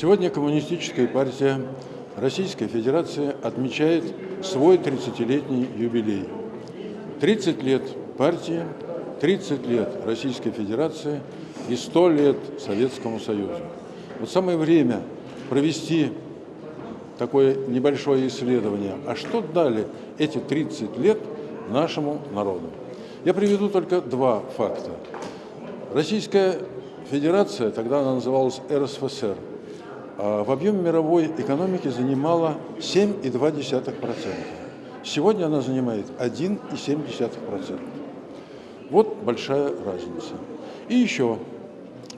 Сегодня Коммунистическая партия Российской Федерации отмечает свой 30-летний юбилей. 30 лет партии, 30 лет Российской Федерации и 100 лет Советскому Союзу. Вот самое время провести такое небольшое исследование, а что дали эти 30 лет нашему народу. Я приведу только два факта. Российская Федерация, тогда она называлась РСФСР, в объеме мировой экономики занимала 7,2%. Сегодня она занимает 1,7%. Вот большая разница. И еще,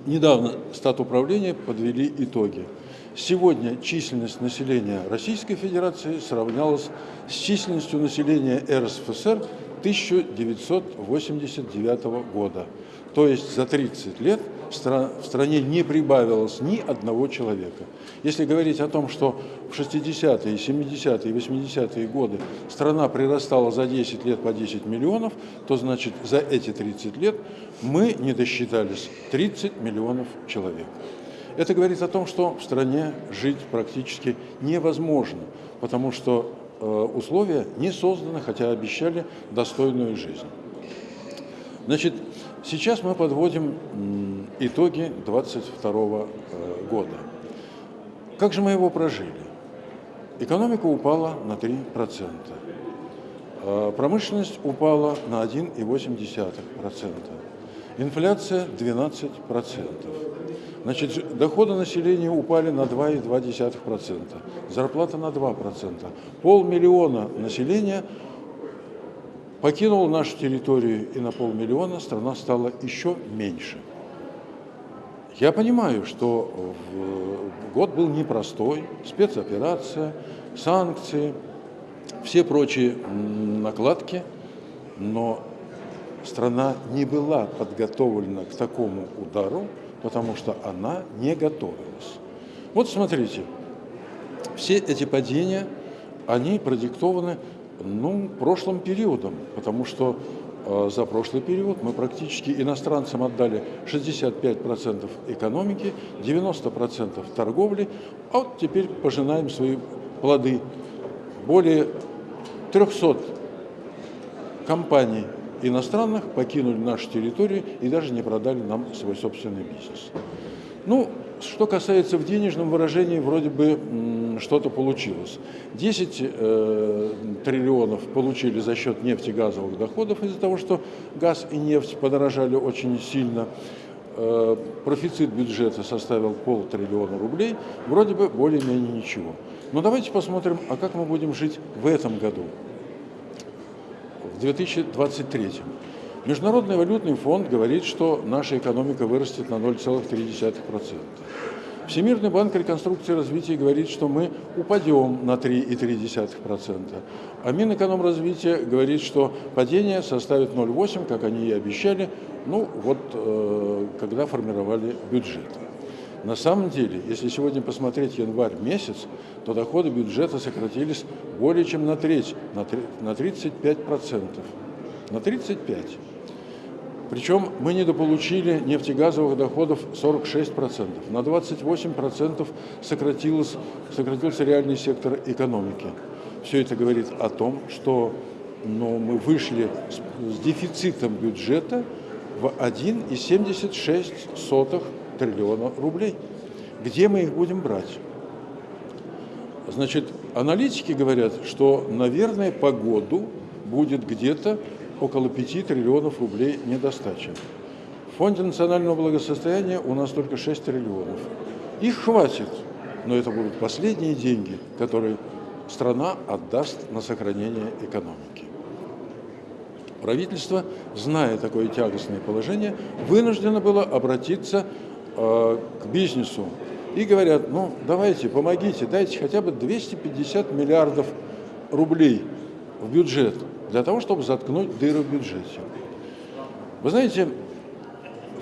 недавно статуправления подвели итоги. Сегодня численность населения Российской Федерации сравнялась с численностью населения РСФСР 1989 года. То есть за 30 лет в стране не прибавилось ни одного человека. Если говорить о том, что в 60-е, 70-е, 80-е годы страна прирастала за 10 лет по 10 миллионов, то значит за эти 30 лет мы не досчитались 30 миллионов человек. Это говорит о том, что в стране жить практически невозможно, потому что э, условия не созданы, хотя обещали достойную жизнь. Значит, сейчас мы подводим итоги 22 э, года. Как же мы его прожили? Экономика упала на 3%, а промышленность упала на 1,8%, инфляция 12%. Значит, доходы населения упали на 2,2%, зарплата на 2%. Полмиллиона населения покинуло нашу территорию, и на полмиллиона страна стала еще меньше. Я понимаю, что год был непростой, спецоперация, санкции, все прочие накладки, но страна не была подготовлена к такому удару, потому что она не готовилась. Вот смотрите, все эти падения, они продиктованы ну, прошлым периодом, потому что э, за прошлый период мы практически иностранцам отдали 65% экономики, 90% торговли, а вот теперь пожинаем свои плоды. Более 300 компаний иностранных покинули нашу территорию и даже не продали нам свой собственный бизнес. Ну, что касается в денежном выражении, вроде бы что-то получилось. 10 э, триллионов получили за счет нефтегазовых доходов из-за того, что газ и нефть подорожали очень сильно. Э, профицит бюджета составил полтриллиона рублей, вроде бы более-менее ничего. Но давайте посмотрим, а как мы будем жить в этом году. 2023. Международный валютный фонд говорит, что наша экономика вырастет на 0,3%. Всемирный банк реконструкции и развития говорит, что мы упадем на 3,3%. А Минэкономразвития говорит, что падение составит 0,8%, как они и обещали, ну вот э, когда формировали бюджет. На самом деле, если сегодня посмотреть январь месяц, то доходы бюджета сократились более чем на треть, на 35%. На 35%. Причем мы недополучили нефтегазовых доходов 46%. На 28% сократилось, сократился реальный сектор экономики. Все это говорит о том, что ну, мы вышли с, с дефицитом бюджета в 1,76 триллиона рублей. Где мы их будем брать? Значит, аналитики говорят, что, наверное, по году будет где-то около 5 триллионов рублей недостачи. В Фонде национального благосостояния у нас только 6 триллионов. Их хватит, но это будут последние деньги, которые страна отдаст на сохранение экономики. Правительство, зная такое тягостное положение, вынуждено было обратиться Э, к бизнесу и говорят, ну давайте, помогите, дайте хотя бы 250 миллиардов рублей в бюджет для того, чтобы заткнуть дыры в бюджете. Вы знаете,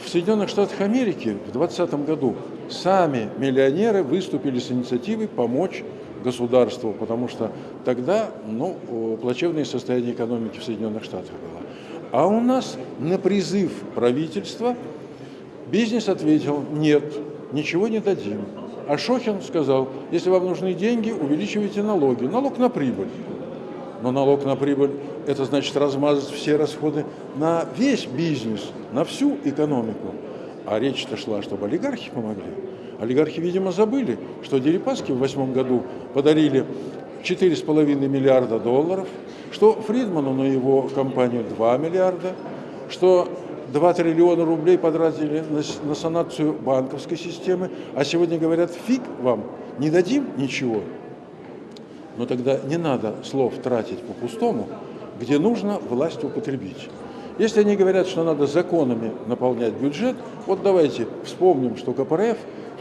в Соединенных Штатах Америки в 2020 году сами миллионеры выступили с инициативой помочь государству, потому что тогда ну, плачевное состояние экономики в Соединенных Штатах было. А у нас на призыв правительства Бизнес ответил, нет, ничего не дадим. А Шохин сказал, если вам нужны деньги, увеличивайте налоги. Налог на прибыль. Но налог на прибыль – это значит размазать все расходы на весь бизнес, на всю экономику. А речь-то шла, чтобы олигархи помогли. Олигархи, видимо, забыли, что Дерипаски в восьмом году подарили 4,5 миллиарда долларов, что Фридману на его компанию 2 миллиарда, что 2 триллиона рублей потратили на, на санацию банковской системы, а сегодня говорят, фиг вам, не дадим ничего. Но тогда не надо слов тратить по-пустому, где нужно власть употребить. Если они говорят, что надо законами наполнять бюджет, вот давайте вспомним, что КПРФ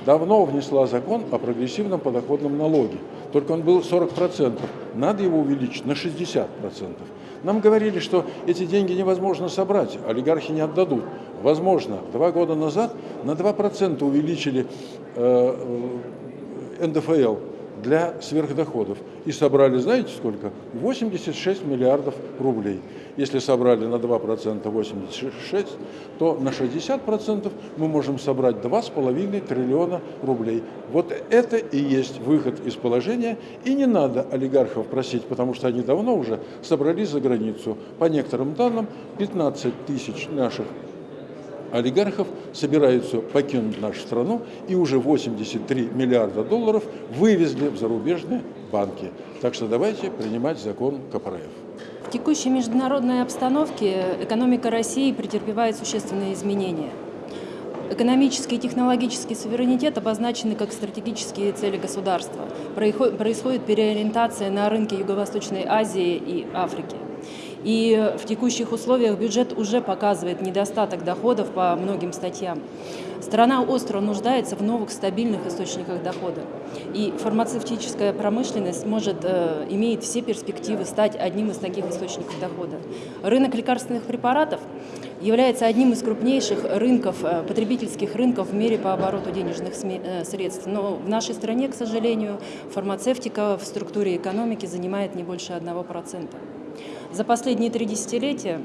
давно внесла закон о прогрессивном подоходном налоге. Только он был 40%. Надо его увеличить на 60%. Нам говорили, что эти деньги невозможно собрать, олигархи не отдадут. Возможно, два года назад на 2% увеличили э, э НДФЛ для сверхдоходов. И собрали, знаете сколько? 86 миллиардов рублей. Если собрали на 2% 86, то на 60% мы можем собрать 2,5 триллиона рублей. Вот это и есть выход из положения. И не надо олигархов просить, потому что они давно уже собрались за границу. По некоторым данным, 15 тысяч наших олигархов собираются покинуть нашу страну и уже 83 миллиарда долларов вывезли в зарубежные банки. Так что давайте принимать закон КПРФ. В текущей международной обстановке экономика России претерпевает существенные изменения. Экономический и технологический суверенитет обозначены как стратегические цели государства. Происходит переориентация на рынки Юго-Восточной Азии и Африки. И в текущих условиях бюджет уже показывает недостаток доходов по многим статьям. Страна остро нуждается в новых стабильных источниках дохода. И фармацевтическая промышленность может, э, имеет все перспективы стать одним из таких источников дохода. Рынок лекарственных препаратов является одним из крупнейших рынков, э, потребительских рынков в мире по обороту денежных э, средств. Но в нашей стране, к сожалению, фармацевтика в структуре экономики занимает не больше 1%. За последние три десятилетия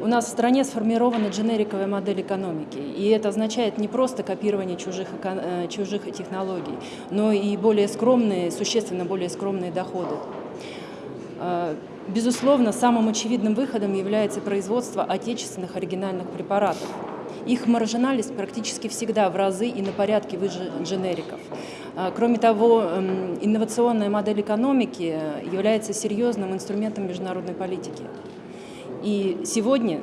у нас в стране сформирована дженериковая модель экономики, и это означает не просто копирование чужих, э, чужих технологий, но и более скромные, существенно более скромные доходы. Э, безусловно, самым очевидным выходом является производство отечественных оригинальных препаратов. Их маржинальность практически всегда в разы и на порядке выше дженериков. Э, кроме того, эм, инновационная модель экономики является серьезным инструментом международной политики. И сегодня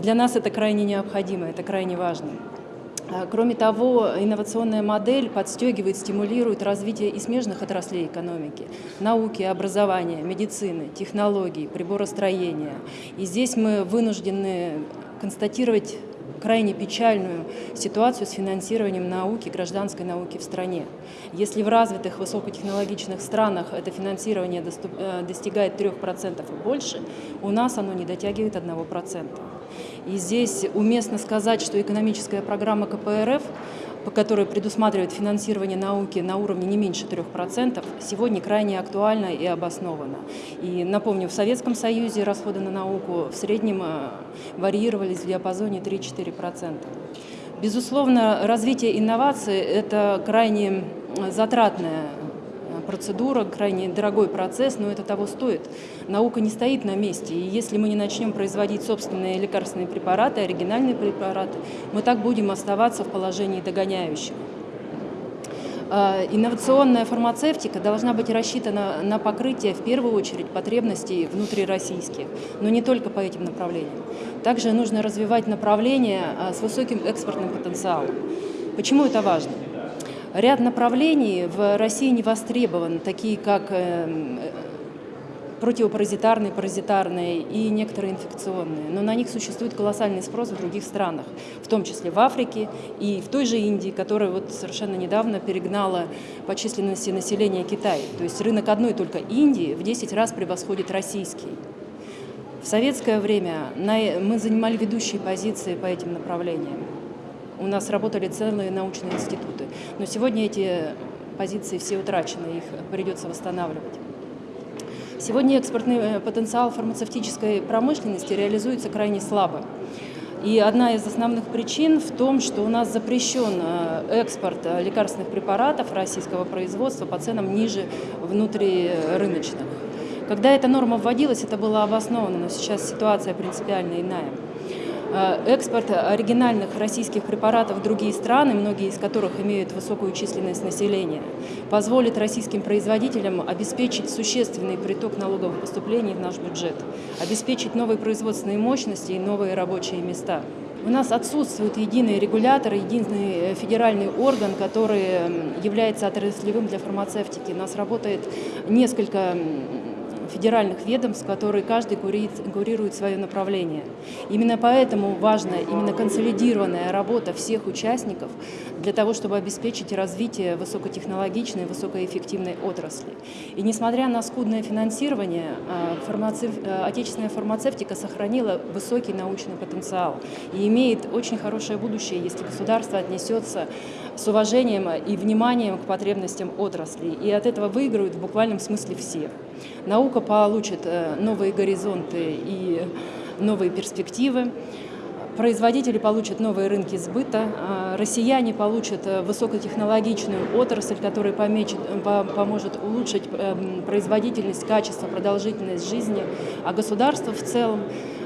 для нас это крайне необходимо, это крайне важно. А, кроме того, инновационная модель подстегивает, стимулирует развитие и смежных отраслей экономики, науки, образования, медицины, технологий, приборостроения. И здесь мы вынуждены констатировать крайне печальную ситуацию с финансированием науки, гражданской науки в стране. Если в развитых высокотехнологичных странах это финансирование э, достигает 3% и больше, у нас оно не дотягивает 1%. И здесь уместно сказать, что экономическая программа КПРФ по которой предусматривает финансирование науки на уровне не меньше 3%, сегодня крайне актуальна и обоснована. И напомню, в Советском Союзе расходы на науку в среднем э, варьировались в диапазоне 3-4%. Безусловно, развитие инноваций – это крайне затратная процедура, крайне дорогой процесс, но это того стоит. Наука не стоит на месте, и если мы не начнем производить собственные лекарственные препараты, оригинальные препараты, мы так будем оставаться в положении догоняющих. А, инновационная фармацевтика должна быть рассчитана на покрытие, в первую очередь, потребностей внутрироссийских, но не только по этим направлениям. Также нужно развивать направления а, с высоким экспортным потенциалом. Почему это важно? Ряд направлений в России не востребован, такие как эм, противопаразитарные, паразитарные и некоторые инфекционные. Но на них существует колоссальный спрос в других странах, в том числе в Африке и в той же Индии, которая вот совершенно недавно перегнала по численности населения Китай. То есть рынок одной только Индии в 10 раз превосходит российский. В советское время мы занимали ведущие позиции по этим направлениям. У нас работали целые научные институты. Но сегодня эти позиции все утрачены, их придется восстанавливать. Сегодня экспортный э, потенциал фармацевтической промышленности реализуется крайне слабо. И одна из основных причин в том, что у нас запрещен э, экспорт э, лекарственных препаратов российского производства по ценам ниже внутрирыночных. Когда эта норма вводилась, это было обосновано, но сейчас ситуация принципиально иная. Э, экспорт оригинальных российских препаратов в другие страны, многие из которых имеют высокую численность населения, позволит российским производителям обеспечить существенный приток налоговых поступлений в наш бюджет, обеспечить новые производственные мощности и новые рабочие места. У нас отсутствует единый регулятор, единый федеральный орган, который является отраслевым для фармацевтики. У нас работает несколько федеральных ведомств, которые каждый курирует свое направление. Именно поэтому важна именно консолидированная работа всех участников для того, чтобы обеспечить развитие высокотехнологичной, высокоэффективной отрасли. И несмотря на скудное финансирование, а, фармацев... А, отечественная фармацевтика сохранила высокий научный потенциал и имеет очень хорошее будущее, если государство отнесется с уважением и вниманием к потребностям отрасли. И от этого выиграют в буквальном смысле все. Наука получит э, новые горизонты и новые перспективы. Производители получат новые рынки сбыта, а россияне получат э, высокотехнологичную отрасль, которая помечет, поможет улучшить производительность, качество, продолжительность жизни, а государство в целом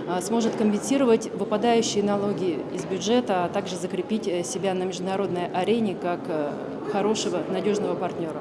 э, сможет компенсировать выпадающие налоги из бюджета, а также закрепить себя на международной арене как хорошего, надежного партнера.